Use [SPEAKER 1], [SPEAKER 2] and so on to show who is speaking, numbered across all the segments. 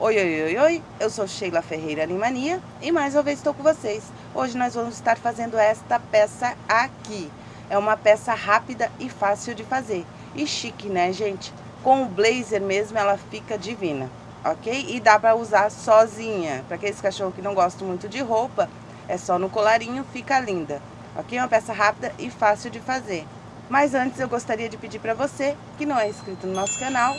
[SPEAKER 1] Oi, oi, oi, oi, eu sou Sheila Ferreira Animania e mais uma vez estou com vocês. Hoje nós vamos estar fazendo esta peça aqui. É uma peça rápida e fácil de fazer. E chique, né, gente? Com o blazer mesmo ela fica divina, ok? E dá pra usar sozinha. Pra aqueles cachorros que não gostam muito de roupa, é só no colarinho, fica linda. Ok? Uma peça rápida e fácil de fazer. Mas antes eu gostaria de pedir pra você, que não é inscrito no nosso canal,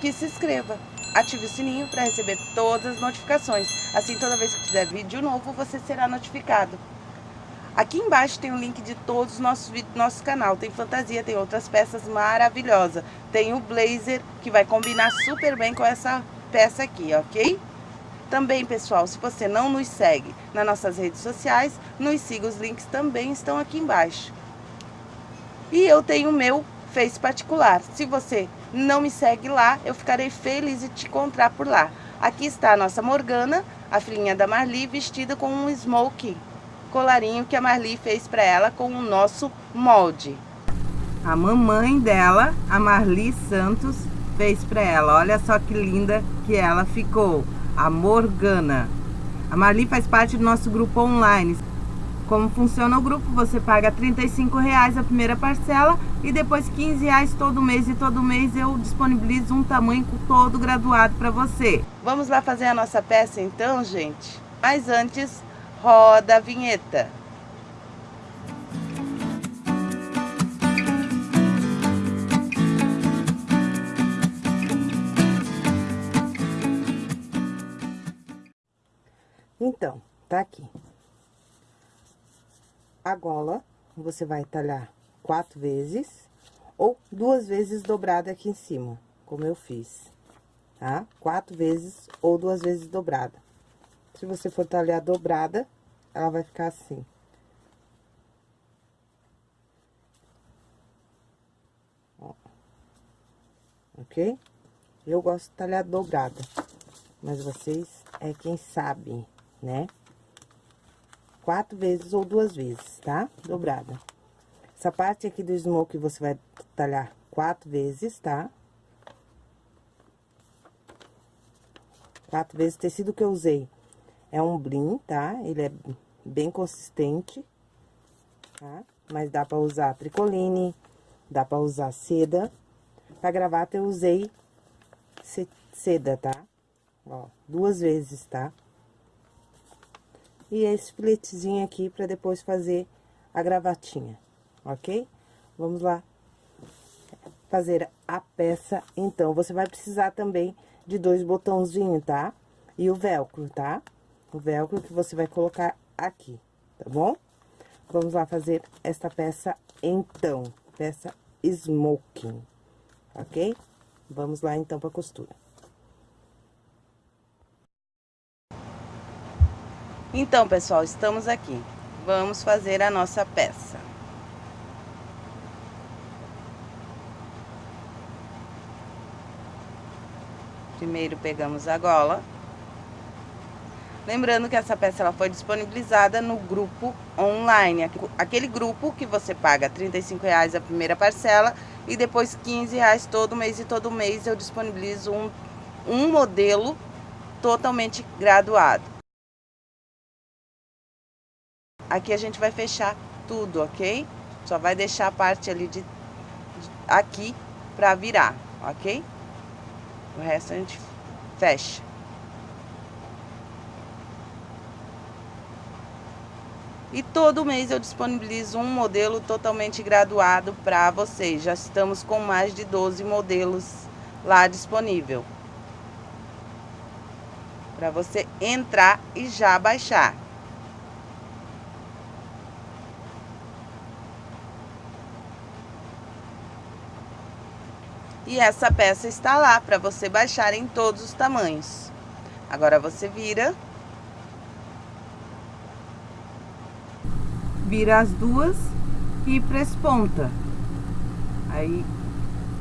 [SPEAKER 1] que se inscreva ative o sininho para receber todas as notificações. Assim, toda vez que fizer vídeo novo, você será notificado. Aqui embaixo tem o link de todos os nossos vídeos do nosso canal. Tem fantasia, tem outras peças maravilhosas. Tem o blazer, que vai combinar super bem com essa peça aqui, ok? Também, pessoal, se você não nos segue nas nossas redes sociais, nos siga, os links também estão aqui embaixo. E eu tenho o meu Face particular. Se você não me segue lá, eu ficarei feliz de te encontrar por lá. Aqui está a nossa Morgana, a filhinha da Marli, vestida com um smoke, colarinho que a Marli fez para ela com o nosso molde. A mamãe dela, a Marli Santos, fez para ela. Olha só que linda que ela ficou, a Morgana. A Marli faz parte do nosso grupo online. Como funciona o grupo? Você paga R$ reais a primeira parcela e depois R$ reais todo mês. E todo mês eu disponibilizo um tamanho todo graduado para você. Vamos lá fazer a nossa peça então, gente? Mas antes, roda a vinheta. Então, tá aqui a gola, você vai talhar quatro vezes ou duas vezes dobrada aqui em cima, como eu fiz, tá? Quatro vezes ou duas vezes dobrada. Se você for talhar dobrada, ela vai ficar assim. Ó. Ok? Eu gosto de talhar dobrada, mas vocês é quem sabe, né? Quatro vezes ou duas vezes, tá? Dobrada. Essa parte aqui do smoke você vai talhar quatro vezes, tá? Quatro vezes. O tecido que eu usei é um brim, tá? Ele é bem consistente, tá? Mas dá pra usar tricoline, dá pra usar seda. Pra gravata eu usei seda, tá? Ó, duas vezes, tá? E esse filetezinho aqui para depois fazer a gravatinha, ok? Vamos lá fazer a peça, então. Você vai precisar também de dois botãozinhos, tá? E o velcro, tá? O velcro que você vai colocar aqui, tá bom? Vamos lá fazer esta peça, então. Peça smoking, ok? Vamos lá, então, pra costura. Então, pessoal, estamos aqui. Vamos fazer a nossa peça. Primeiro pegamos a gola. Lembrando que essa peça ela foi disponibilizada no grupo online. Aquele grupo que você paga R$ reais a primeira parcela e depois R$ reais todo mês. E todo mês eu disponibilizo um, um modelo totalmente graduado. Aqui a gente vai fechar tudo, ok? Só vai deixar a parte ali de, de aqui pra virar, ok? O resto a gente fecha. E todo mês eu disponibilizo um modelo totalmente graduado para vocês. Já estamos com mais de 12 modelos lá disponível. Para você entrar e já baixar. E essa peça está lá para você baixar em todos os tamanhos. Agora você vira. Vira as duas e presponta. Aí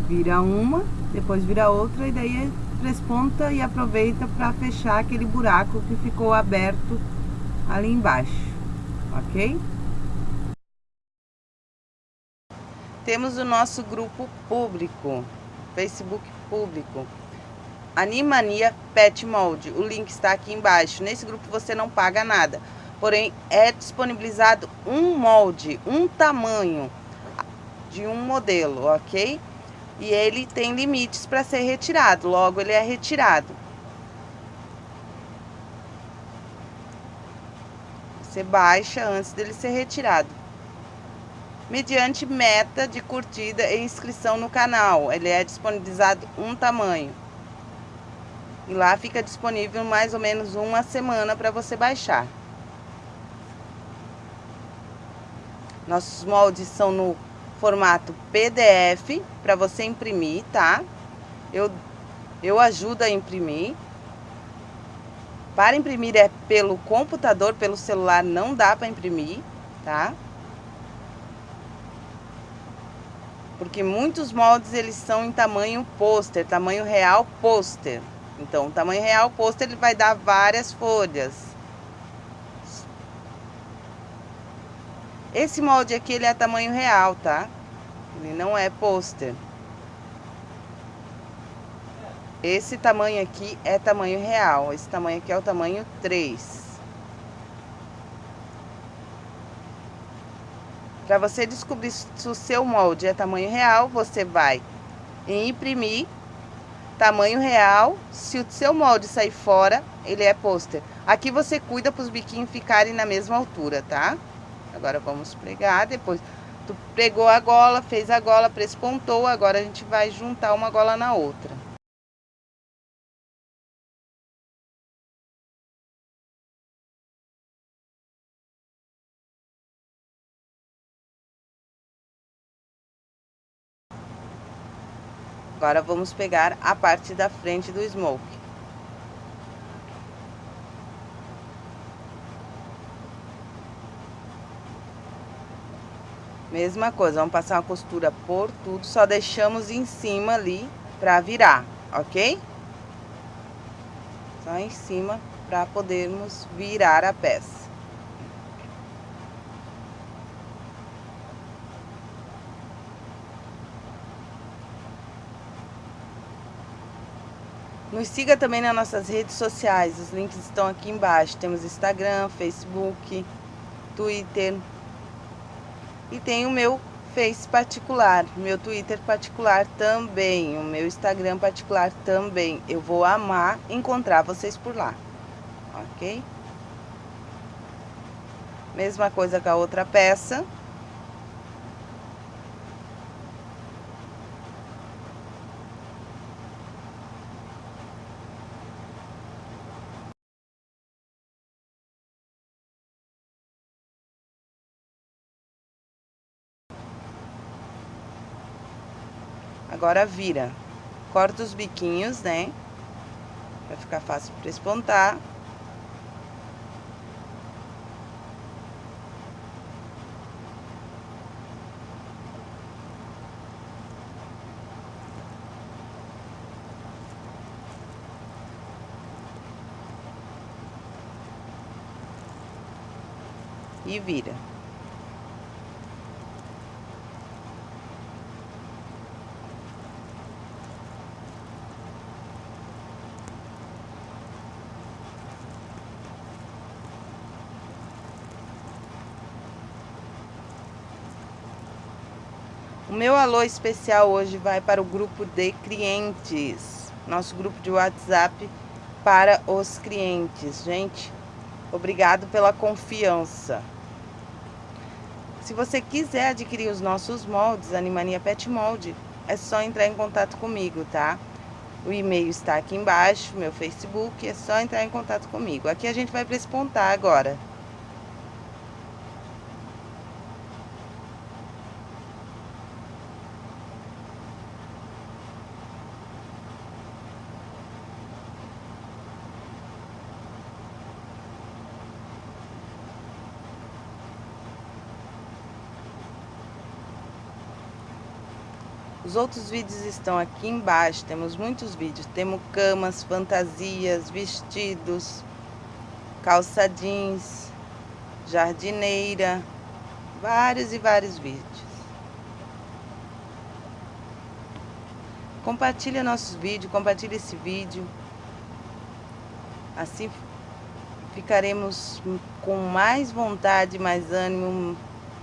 [SPEAKER 1] vira uma, depois vira outra e daí presponta e aproveita para fechar aquele buraco que ficou aberto ali embaixo, ok? Temos o nosso grupo público. Facebook público. Animania Pet Mold. O link está aqui embaixo. Nesse grupo você não paga nada. Porém, é disponibilizado um molde, um tamanho de um modelo, ok? E ele tem limites para ser retirado, logo ele é retirado. Você baixa antes dele ser retirado. Mediante meta de curtida e inscrição no canal. Ele é disponibilizado um tamanho. E lá fica disponível mais ou menos uma semana para você baixar. Nossos moldes são no formato PDF para você imprimir, tá? Eu, eu ajudo a imprimir. Para imprimir é pelo computador, pelo celular não dá para imprimir, tá? Porque muitos moldes eles são em tamanho pôster, tamanho real pôster. Então, o tamanho real pôster ele vai dar várias folhas. Esse molde aqui ele é tamanho real, tá? Ele não é pôster. Esse tamanho aqui é tamanho real. Esse tamanho aqui é o tamanho 3. Para você descobrir se o seu molde é tamanho real, você vai em imprimir tamanho real. Se o seu molde sair fora, ele é pôster. Aqui você cuida para os biquinhos ficarem na mesma altura, tá? Agora vamos pregar, depois tu pregou a gola, fez a gola, prespontou, agora a gente vai juntar uma gola na outra. Agora vamos pegar a parte da frente do smoke. Mesma coisa, vamos passar uma costura por tudo, só deixamos em cima ali pra virar, ok? Só em cima pra podermos virar a peça. Nos siga também nas nossas redes sociais, os links estão aqui embaixo. Temos Instagram, Facebook, Twitter. E tem o meu Face particular, meu Twitter particular também, o meu Instagram particular também. Eu vou amar encontrar vocês por lá, ok? Mesma coisa com a outra peça. Agora vira. Corta os biquinhos, né? Vai ficar fácil para espontar. E vira. O meu alô especial hoje vai para o grupo de clientes, nosso grupo de WhatsApp para os clientes. Gente, obrigado pela confiança. Se você quiser adquirir os nossos moldes, Animania Pet Mold, é só entrar em contato comigo, tá? O e-mail está aqui embaixo, meu Facebook, é só entrar em contato comigo. Aqui a gente vai para esse agora. Os outros vídeos estão aqui embaixo, temos muitos vídeos. Temos camas, fantasias, vestidos, calça jeans, jardineira, vários e vários vídeos. Compartilha nossos vídeos, compartilha esse vídeo. Assim ficaremos com mais vontade, mais ânimo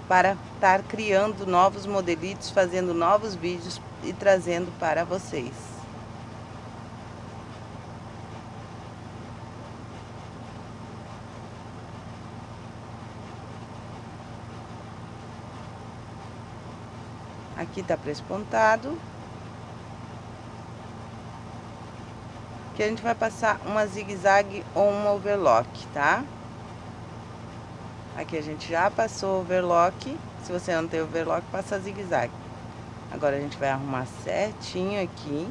[SPEAKER 1] para estar criando novos modelitos, fazendo novos vídeos e trazendo para vocês. Aqui tá prespontado. Que a gente vai passar uma zigue-zague ou uma overlock, tá? Aqui a gente já passou overlock. Se você não tem overlock, passa zigue-zague. Agora a gente vai arrumar certinho aqui.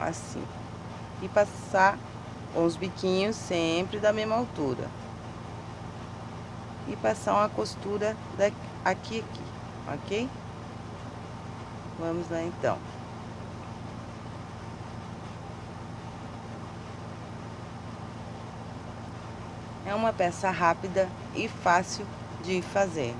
[SPEAKER 1] Assim. E passar os biquinhos sempre da mesma altura e passar uma costura daqui, aqui, aqui, ok? Vamos lá então. É uma peça rápida e fácil de fazer.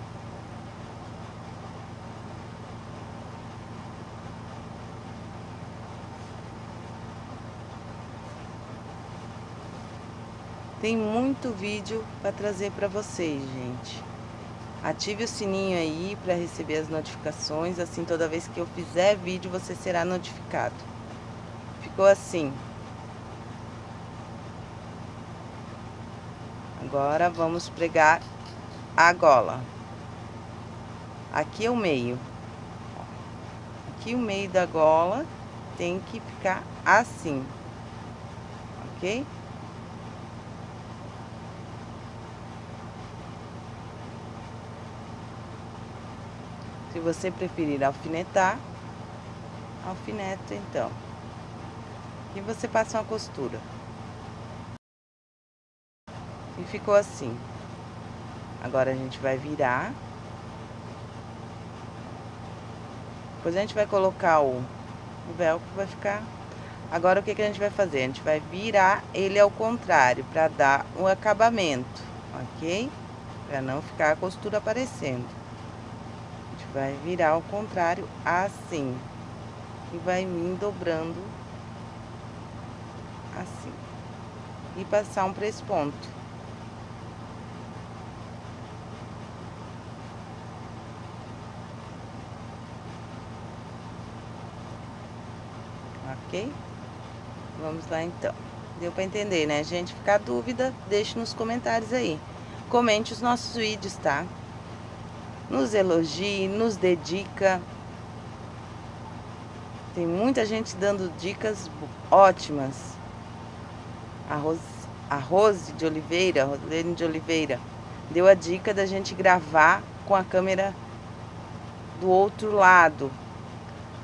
[SPEAKER 1] Tem muito vídeo para trazer para vocês, gente. Ative o sininho aí para receber as notificações, assim toda vez que eu fizer vídeo você será notificado. Ficou assim. Agora vamos pregar a gola. Aqui é o meio. Aqui o meio da gola tem que ficar assim, ok? Se você preferir alfinetar, alfineta então. E você passa uma costura. E ficou assim. Agora a gente vai virar. Depois a gente vai colocar o, o velcro, vai ficar... Agora o que, que a gente vai fazer? A gente vai virar ele ao contrário, para dar um acabamento, ok? Para não ficar a costura aparecendo vai virar ao contrário assim e vai vir dobrando assim e passar um ponto ok vamos lá então deu para entender né gente ficar dúvida deixe nos comentários aí comente os nossos vídeos tá nos elogie, nos dedica. Tem muita gente dando dicas ótimas. A Rose, de Oliveira, Rosilene de Oliveira, deu a dica da gente gravar com a câmera do outro lado.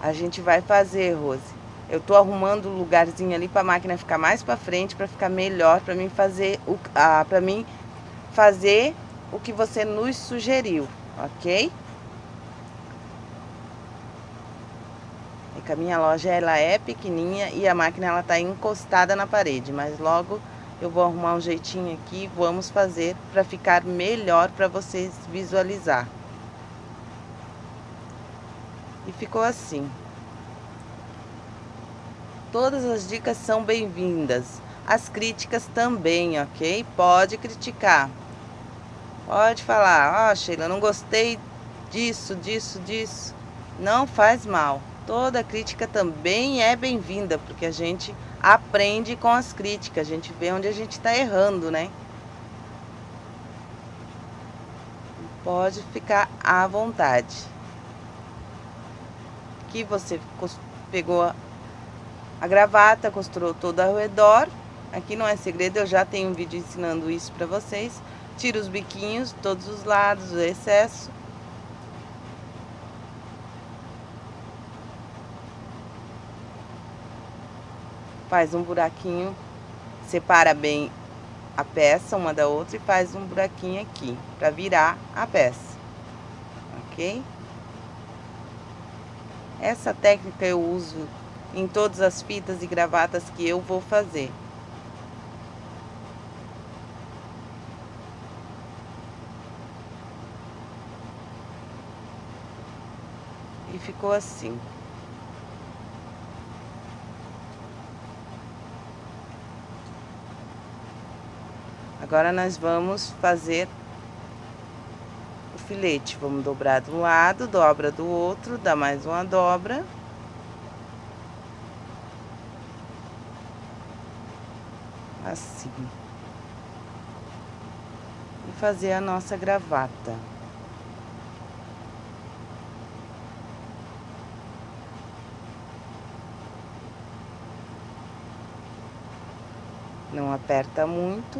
[SPEAKER 1] A gente vai fazer, Rose. Eu tô arrumando um lugarzinho ali para a máquina ficar mais para frente, para ficar melhor, para mim fazer o ah, para mim fazer o que você nos sugeriu ok? É que a minha loja ela é pequenininha e a máquina ela tá encostada na parede, mas logo eu vou arrumar um jeitinho aqui, vamos fazer para ficar melhor para vocês visualizar. E ficou assim. Todas as dicas são bem-vindas. As críticas também, ok? Pode criticar. Pode falar, ó oh, Sheila, não gostei disso, disso, disso. Não faz mal. Toda crítica também é bem-vinda, porque a gente aprende com as críticas, a gente vê onde a gente está errando, né? Pode ficar à vontade. Aqui você pegou a gravata, costurou todo ao redor. Aqui não é segredo, eu já tenho um vídeo ensinando isso para vocês. Tira os biquinhos, todos os lados, o excesso. Faz um buraquinho, separa bem a peça uma da outra e faz um buraquinho aqui, para virar a peça, ok? Essa técnica eu uso em todas as fitas e gravatas que eu vou fazer. ficou assim. Agora nós vamos fazer o filete. Vamos dobrar de um lado, dobra do outro, dá mais uma dobra. Assim. E fazer a nossa gravata. Não aperta muito.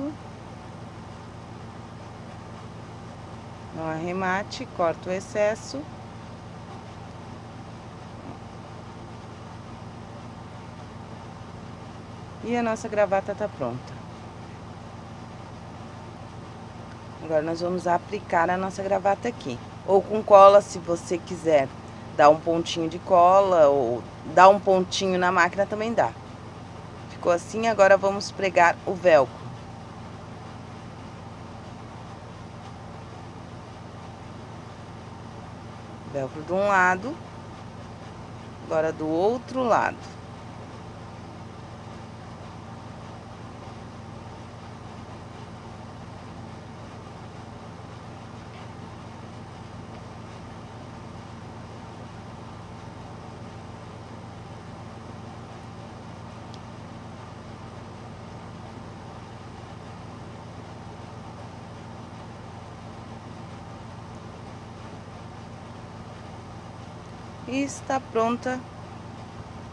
[SPEAKER 1] Não arremate, corta o excesso. E a nossa gravata tá pronta. Agora nós vamos aplicar a nossa gravata aqui. Ou com cola, se você quiser dar um pontinho de cola, ou dar um pontinho na máquina também dá. Ficou assim, agora vamos pregar o velcro. velcro de um lado, agora do outro lado. E está pronta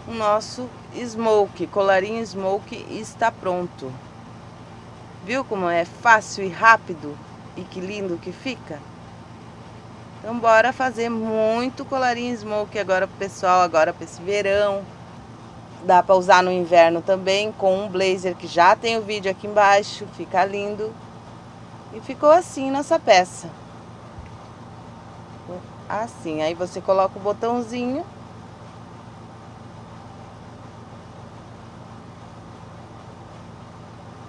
[SPEAKER 1] o nosso smoke, colarinho smoke está pronto. Viu como é fácil e rápido e que lindo que fica? Então bora fazer muito colarinho smoke agora pessoal, agora para esse verão. Dá para usar no inverno também com um blazer que já tem o vídeo aqui embaixo, fica lindo. E ficou assim nossa peça assim. Aí você coloca o botãozinho.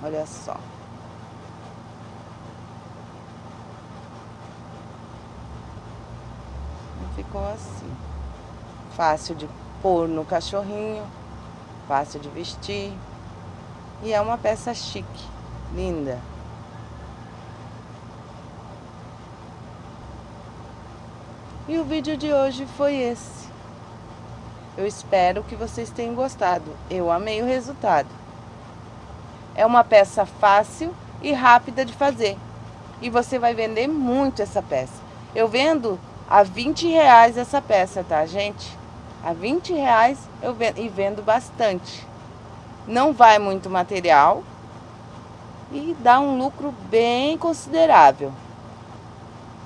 [SPEAKER 1] Olha só. Ficou assim. Fácil de pôr no cachorrinho, fácil de vestir. E é uma peça chique, linda. E o vídeo de hoje foi esse. Eu espero que vocês tenham gostado. Eu amei o resultado. É uma peça fácil e rápida de fazer. E você vai vender muito essa peça. Eu vendo a 20 reais essa peça, tá, gente? A 20 reais eu vendo, e vendo bastante. Não vai muito material e dá um lucro bem considerável.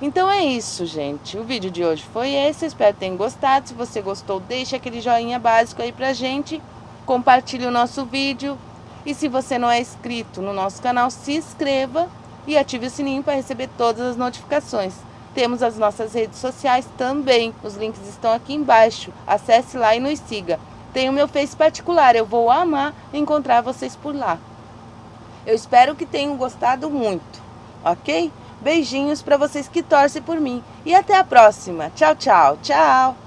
[SPEAKER 1] Então é isso, gente. O vídeo de hoje foi esse. Espero que tenham gostado. Se você gostou, deixa aquele joinha básico aí pra gente. Compartilhe o nosso vídeo. E se você não é inscrito no nosso canal, se inscreva e ative o sininho para receber todas as notificações. Temos as nossas redes sociais também. Os links estão aqui embaixo. Acesse lá e nos siga. Tem o meu Face particular. Eu vou amar encontrar vocês por lá. Eu espero que tenham gostado muito. Ok? Beijinhos para vocês que torcem por mim. E até a próxima. Tchau, tchau. Tchau.